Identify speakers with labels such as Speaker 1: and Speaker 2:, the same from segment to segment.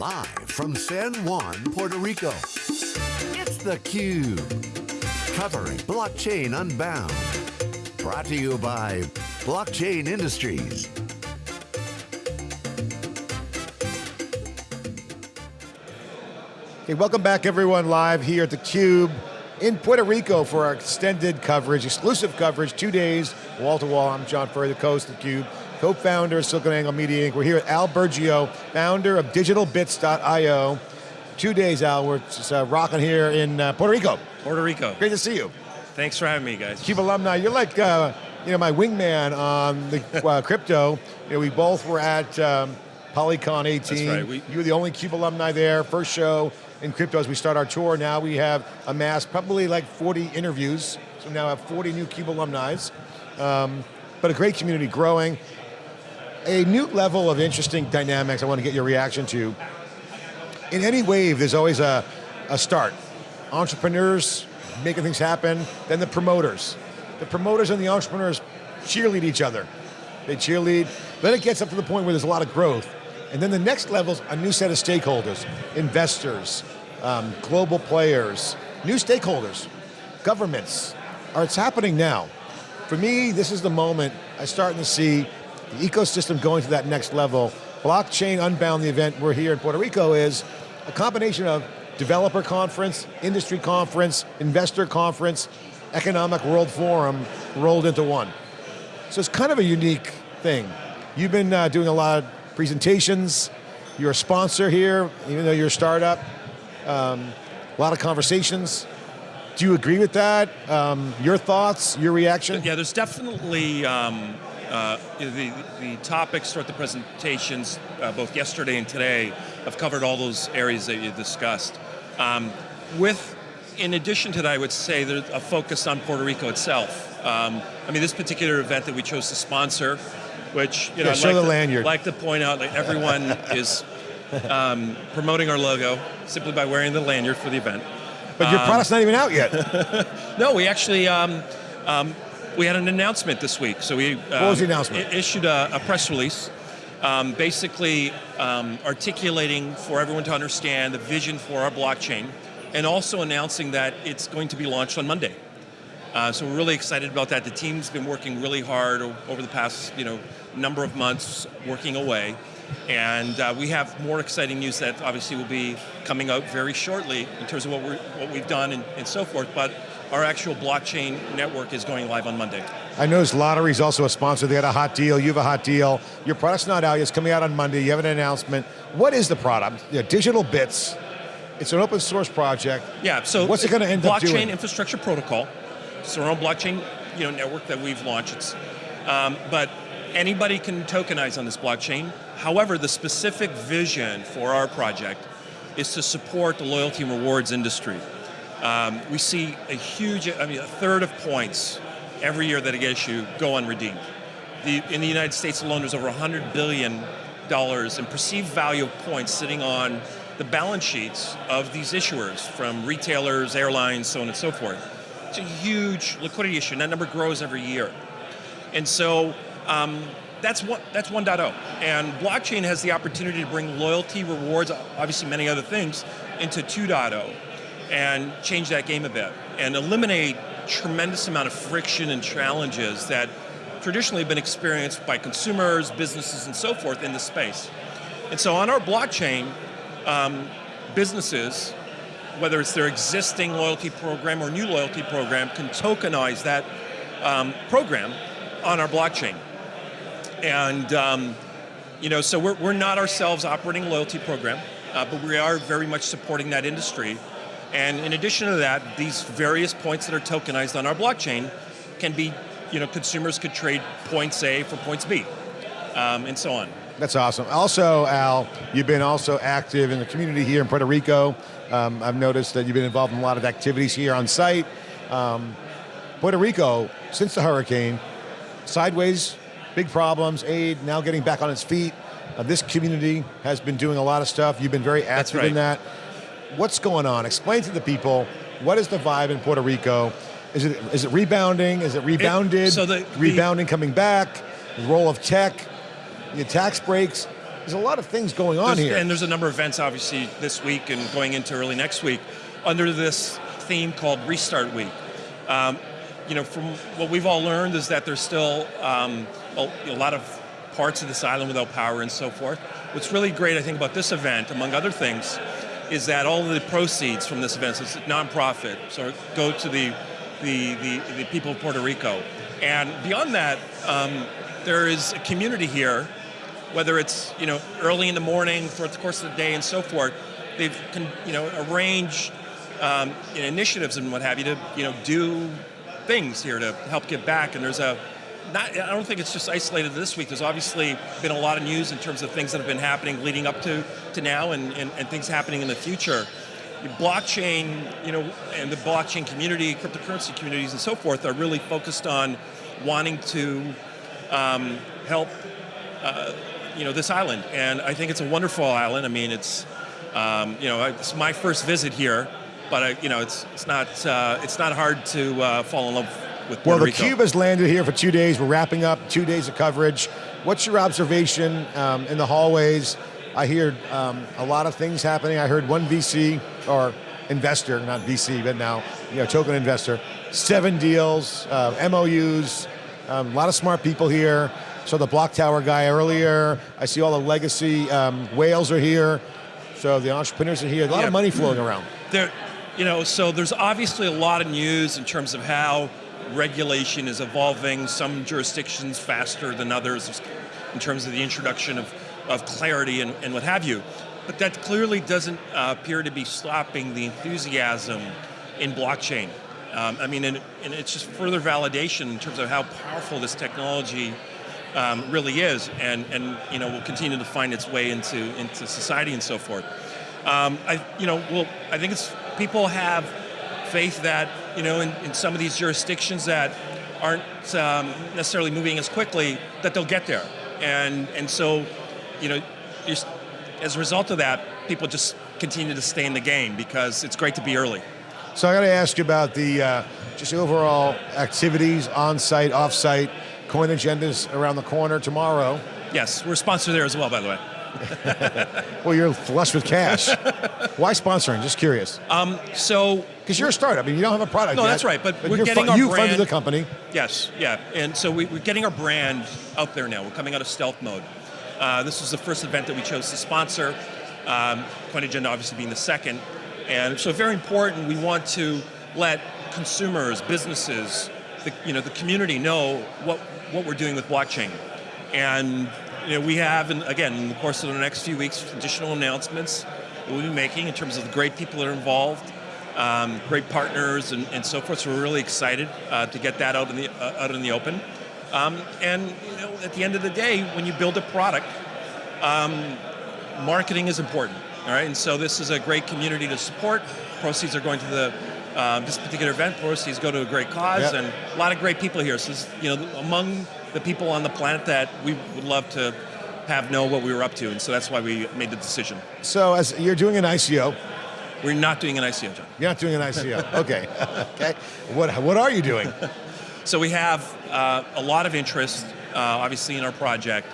Speaker 1: Live from San Juan, Puerto Rico, it's theCUBE. Covering Blockchain Unbound. Brought to you by Blockchain Industries.
Speaker 2: Hey, welcome back everyone live here at theCUBE in Puerto Rico for our extended coverage, exclusive coverage, two days, wall to wall. I'm John Furrier, the host of theCUBE, co-founder of SiliconANGLE Media Inc. We're here with Al Burgio, founder of digitalbits.io. Two days, Al, we're just uh, rocking here in uh, Puerto Rico.
Speaker 3: Puerto Rico.
Speaker 2: Great to see you.
Speaker 3: Thanks for having me, guys.
Speaker 2: CUBE alumni, you're like uh, you know, my wingman on the uh, crypto. You know, we both were at um, PolyCon 18.
Speaker 3: That's right. We,
Speaker 2: you were the only CUBE alumni there, first show in crypto as we start our tour. Now we have amassed probably like 40 interviews, so we now have 40 new CUBE alumni. Um, but a great community growing. A new level of interesting dynamics I want to get your reaction to. In any wave, there's always a, a start. Entrepreneurs making things happen, then the promoters. The promoters and the entrepreneurs cheerlead each other. They cheerlead, then it gets up to the point where there's a lot of growth. And then the next level is a new set of stakeholders, investors, um, global players, new stakeholders, governments. Or it's happening now. For me, this is the moment I'm starting to see the ecosystem going to that next level. Blockchain Unbound, the event we're here in Puerto Rico, is a combination of developer conference, industry conference, investor conference, economic world forum rolled into one. So it's kind of a unique thing. You've been uh, doing a lot of presentations, you're a sponsor here, even though you're a startup. Um, a lot of conversations. Do you agree with that? Um, your thoughts, your reaction?
Speaker 3: Yeah, there's definitely um, uh, the, the topics throughout the presentations, uh, both yesterday and today, have covered all those areas that you discussed. Um, with, in addition to that, I would say there's a focus on Puerto Rico itself. Um, I mean, this particular event that we chose to sponsor, which you know,
Speaker 2: yeah, show
Speaker 3: like
Speaker 2: the
Speaker 3: to,
Speaker 2: lanyard.
Speaker 3: like to point out, like everyone is um, promoting our logo simply by wearing the lanyard for the event.
Speaker 2: But your
Speaker 3: Um,
Speaker 2: product's not even out yet.
Speaker 3: No, we actually, um, um, we had an announcement this week. So we um,
Speaker 2: was the announcement?
Speaker 3: issued a, a press release, um, basically um, articulating for everyone to understand the vision for our blockchain, and also announcing that it's going to be launched on Monday. Uh, so we're really excited about that. The team's been working really hard over the past, you know, number of months, working away. And uh, we have more exciting news that obviously will be coming out very shortly in terms of what, we're, what we've done and, and so forth, but our actual blockchain network is going live on Monday.
Speaker 2: I noticed Lottery's also a sponsor. They had a hot deal, you have a hot deal. Your product's not out yet, it's coming out on Monday. You have an announcement. What is the product? Yeah, Digital Bits. It's an open source project.
Speaker 3: Yeah, so
Speaker 2: What's it going to end up
Speaker 3: blockchain infrastructure protocol. It's our own blockchain you know, network that we've launched. It's, um, but anybody can tokenize on this blockchain. However, the specific vision for our project is to support the loyalty and rewards industry. Um, we see a huge, I mean, a third of points every year that get issued go unredeemed. The, in the United States alone, there's over 100 billion dollars in perceived value of points sitting on the balance sheets of these issuers, from retailers, airlines, so on and so forth. It's a huge liquidity issue, and that number grows every year. And so um, that's one, that's 1.0. And blockchain has the opportunity to bring loyalty, rewards, obviously many other things, into 2.0 and change that game a bit and eliminate tremendous amount of friction and challenges that traditionally have been experienced by consumers, businesses, and so forth in the space. And so on our blockchain, um, businesses, whether it's their existing loyalty program or new loyalty program, can tokenize that um, program on our blockchain. And um, you know, so we're, we're not ourselves operating loyalty program, uh, but we are very much supporting that industry. And in addition to that, these various points that are tokenized on our blockchain can be, you know, consumers could trade points A for points B, um, and so on.
Speaker 2: That's awesome. Also, Al, you've been also active in the community here in Puerto Rico. Um, I've noticed that you've been involved in a lot of activities here on site. Um, Puerto Rico, since the hurricane, sideways, big problems, aid, now getting back on its feet. Uh, this community has been doing a lot of stuff. You've been very active
Speaker 3: right.
Speaker 2: in that. What's going on? Explain to the people, what is the vibe in Puerto Rico? Is it, is it rebounding? Is it rebounded?
Speaker 3: so the- the-
Speaker 2: rebounding coming back? The role of tech? The tax breaks? there's a lot of things going on here.
Speaker 3: And there's a number of events, obviously, this week and going into early next week under this theme called Restart Week. Um, you know, from what we've all learned is that there's still um, a, a lot of parts of this island without power and so forth. What's really great, I think, about this event, among other things, is that all the proceeds from this event, so it's a nonprofit, so go to the, the, the, the people of Puerto Rico. And beyond that, um, there is a community here whether it's you know early in the morning throughout the course of the day and so forth, they've you know arranged um, you know, initiatives and what have you to you know do things here to help give back. And there's a not I don't think it's just isolated this week. There's obviously been a lot of news in terms of things that have been happening leading up to to now and, and, and things happening in the future. Blockchain, you know, and the blockchain community, cryptocurrency communities, and so forth are really focused on wanting to um, help uh, you know this island, and I think it's a wonderful island. I mean, it's um, you know it's my first visit here, but I, you know it's it's not uh, it's not hard to uh, fall in love with Puerto
Speaker 2: well, the
Speaker 3: Rico.
Speaker 2: cube has landed here for two days. We're wrapping up two days of coverage. What's your observation um, in the hallways? I hear um, a lot of things happening. I heard one VC or investor, not VC, but now you know token investor, seven deals, uh, MOUs, um, a lot of smart people here. So the block tower guy earlier. I see all the legacy um, whales are here. So the entrepreneurs are here. A lot
Speaker 3: Yeah.
Speaker 2: of money flowing around.
Speaker 3: there, you know, so there's obviously a lot of news in terms of how regulation is evolving. Some jurisdictions faster than others in terms of the introduction of, of clarity and, and what have you. But that clearly doesn't uh, appear to be stopping the enthusiasm in blockchain. Um, I mean, and, and it's just further validation in terms of how powerful this technology um, really is, and and you know will continue to find its way into into society and so forth. Um, I you know well I think it's people have faith that you know in, in some of these jurisdictions that aren't um, necessarily moving as quickly that they'll get there, and and so you know as a result of that people just continue to stay in the game because it's great to be early.
Speaker 2: So I got to ask you about the uh, just overall activities on site, off site, coin agendas around the corner tomorrow.
Speaker 3: Yes, we're sponsored there as well, by the way.
Speaker 2: Well, you're flush with cash. Why sponsoring? Just curious.
Speaker 3: So
Speaker 2: Because you're a startup. I mean, you don't have a product
Speaker 3: No,
Speaker 2: yet,
Speaker 3: that's right, but we're getting our
Speaker 2: you funded the company.
Speaker 3: Yes, yeah, and so we, we're getting our brand out there now. We're coming out of stealth mode. Uh, this was the first event that we chose to sponsor. Um, Coin Agenda obviously being the second, and so very important. We want to let consumers, businesses, the, you know, the community know what what we're doing with blockchain, and you know, we have, and again, in the course of the next few weeks, additional announcements we'll be making in terms of the great people that are involved um, great partners and, and so forth. So we're really excited uh, to get that out in the uh, out in the open. Um, and you know, at the end of the day, when you build a product, um, marketing is important. All right, and so this is a great community to support. Proceeds are going to the um, this particular event. Proceeds go to a great cause,
Speaker 2: Yep.
Speaker 3: and a lot of great people here. So, you know, among the people on the planet that we would love to have know what we were up to, and so that's why we made the decision.
Speaker 2: So as you're doing an ICO,
Speaker 3: We're not doing an ICO, John.
Speaker 2: you're not doing an ICO. okay. okay. What what are you doing?
Speaker 3: So we have uh, a lot of interest, uh, obviously, in our project,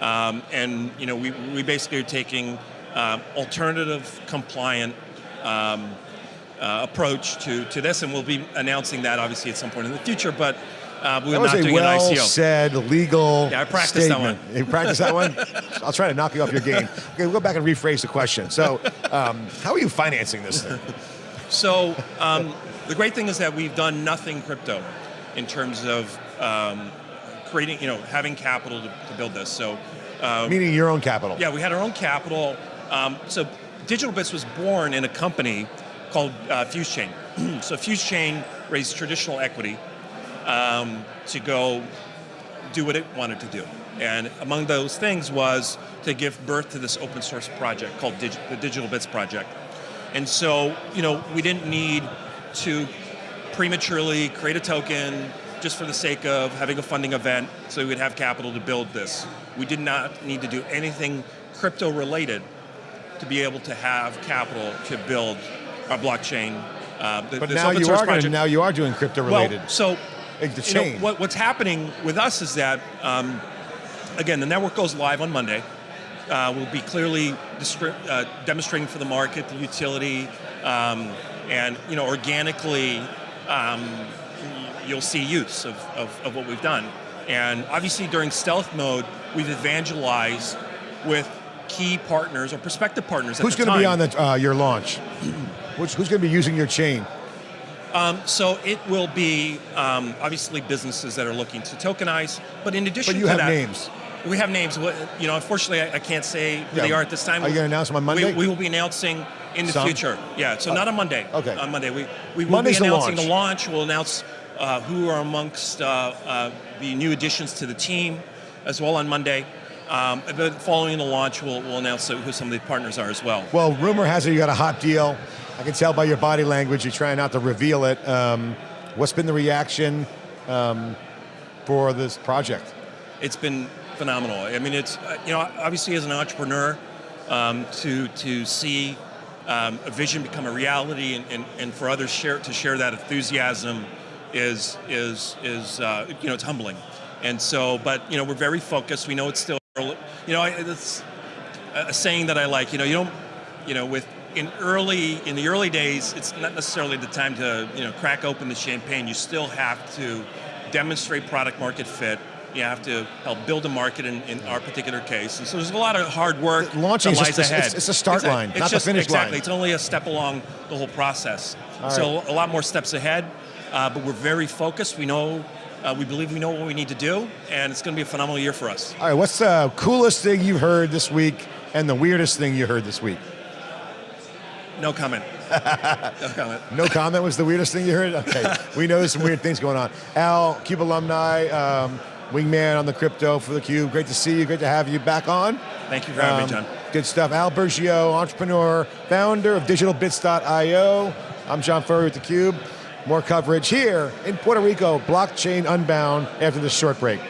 Speaker 3: um, and you know, we, we basically are taking um, alternative, compliant um, uh, approach to, to this, and we'll be announcing that obviously at some point in the future. But uh, we're not doing an
Speaker 2: well
Speaker 3: ICO.
Speaker 2: said legal.
Speaker 3: Yeah, I practiced that
Speaker 2: statement. You practiced that one. I'll try to knock you off your game. Okay, we'll go back and rephrase the question. So, um, how are you financing this thing?
Speaker 3: So um, the great thing is that we've done nothing crypto in terms of um, creating, you know, having capital to, to build this. So uh,
Speaker 2: Meaning your own capital.
Speaker 3: Yeah, we had our own capital. Um, so Digital Bits was born in a company called uh, FuseChain. so FuseChain raised traditional equity um, to go do what it wanted to do. And among those things was to give birth to this open source project called the Digital Bits Project. And so, you know, we didn't need to prematurely create a token just for the sake of having a funding event so we would have capital to build this. We did not need to do anything crypto related to be able to have capital to build our blockchain. Uh, th-
Speaker 2: But now you are
Speaker 3: project.
Speaker 2: now you are doing crypto related.
Speaker 3: Well, so
Speaker 2: Like the
Speaker 3: you know, what, what's happening with us is that, um, again, the network goes live on Monday, uh, we'll be clearly uh, demonstrating for the market the utility, um, and you know, organically, um, you'll see use of, of, of what we've done. And obviously, during stealth mode, we've evangelized with key partners or prospective partners.
Speaker 2: Who's
Speaker 3: going
Speaker 2: to be on the, uh, your launch? Which, who's going to be using your chain?
Speaker 3: Um, so it will be um, obviously businesses that are looking to tokenize, but in addition
Speaker 2: But you
Speaker 3: to
Speaker 2: have
Speaker 3: that,
Speaker 2: names.
Speaker 3: we have names. What- You know, unfortunately, I, I can't say who
Speaker 2: Yeah.
Speaker 3: they are at this time.
Speaker 2: Are you gonna announce them on Monday?
Speaker 3: We, we will be announcing in the
Speaker 2: Some?
Speaker 3: future. Yeah, so not on Monday.
Speaker 2: okay.
Speaker 3: On Monday, we we will
Speaker 2: Monday's
Speaker 3: be
Speaker 2: the
Speaker 3: announcing
Speaker 2: launch.
Speaker 3: the launch. We'll announce uh, who are amongst uh, uh, the new additions to the team, as well on Monday. Um, but following the launch, we'll, we'll announce who some of the partners are as well.
Speaker 2: Well, rumor has it you got a hot deal. I can tell by your body language you're trying not to reveal it. Um, what's been the reaction um, for this project?
Speaker 3: it's been phenomenal. I mean, it's uh, you know obviously as an entrepreneur, um, to to see um, a vision become a reality and, and, and for others share to share that enthusiasm is is is uh, you know it's humbling. And so, but you know we're very focused. We know it's still. You know, it's a saying that I like. You know, you don't you know with in early in the early days, it's not necessarily the time to you know crack open the champagne. You still have to demonstrate product market fit. You have to help build a market in, in our particular case. And so there's a lot of hard work
Speaker 2: Launching
Speaker 3: that
Speaker 2: just
Speaker 3: lies
Speaker 2: a-
Speaker 3: ahead.
Speaker 2: it's- it's a start
Speaker 3: Exactly.
Speaker 2: line,
Speaker 3: It's
Speaker 2: not the finish
Speaker 3: exactly.
Speaker 2: line.
Speaker 3: Exactly, it's only a step along the whole process.
Speaker 2: All
Speaker 3: so a lot more steps ahead, uh, but we're very focused. We know, uh, we believe we know what we need to do, and it's going to be a phenomenal year for us.
Speaker 2: All right, what's the coolest thing you've heard this week and the weirdest thing you heard this week?
Speaker 3: No comment. no comment.
Speaker 2: No comment was the weirdest thing you heard? Okay, we know there's some weird things going on. Al, Cube alumni, um, wingman on the crypto for the Cube. Great to see you, great to have you back on.
Speaker 3: Thank you for having me,
Speaker 2: Um,
Speaker 3: John.
Speaker 2: Good stuff. Al Burgio, entrepreneur, founder of digitalbits.io. I'm John Furrier with theCUBE. More coverage here in Puerto Rico, blockchain unbound after this short break.